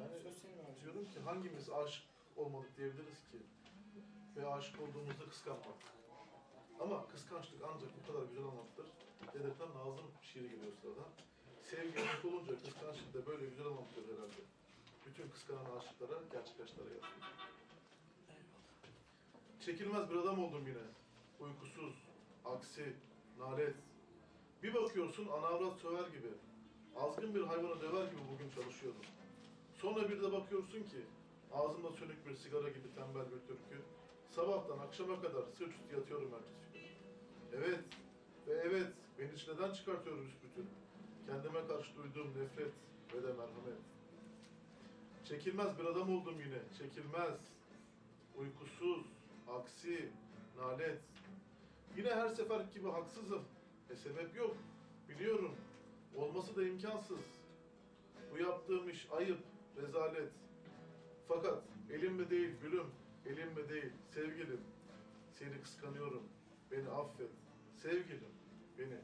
Yani Söz senin abi. diyorum ki hangimiz aşık olmadık diyebiliriz ki? Ve aşık olduğumuzda kıskanmak. Ama kıskançlık ancak bu kadar güzel anlatılır. Dedetten Nazım şiiri geliyor sırada. Sevgi aşk olunca kıskançlık da böyle güzel anlatılır herhalde. Bütün kıskanan aşıklara, gerçek aşklara yazıyor. Çekilmez bir adam oldum yine. Uykusuz, aksi, nalet. Bir bakıyorsun ana avrat söver gibi. Azgın bir hayvanı döver gibi bugün çalışıyordum. Sonra bir de bakıyorsun ki ağzımda sönük bir sigara gibi tembel bir türkü. Sabahtan akşama kadar sırt üstü yatıyorum ertesi gün. Evet ve evet beni çileden çıkartıyor büsbütün. Kendime karşı duyduğum nefret ve de merhamet. Çekilmez bir adam oldum yine, çekilmez. Uykusuz, aksi, nalet. Yine her sefer gibi haksızım. E sebep yok, biliyorum. Olması da imkansız. Bu yaptığım iş ayıp, rezalet. Fakat elimde değil gülüm, elimde değil sevgilim. Seni kıskanıyorum, beni affet. Sevgilim, beni